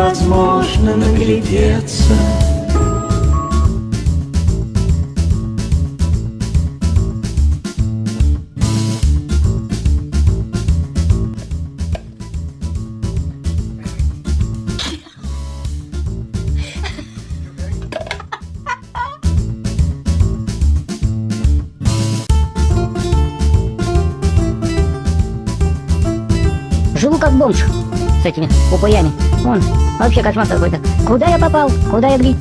Невозможно наглядеться Живу как бомж с этими упоями. Вон, вообще кошмар какой-то. Куда я попал? Куда я, блин?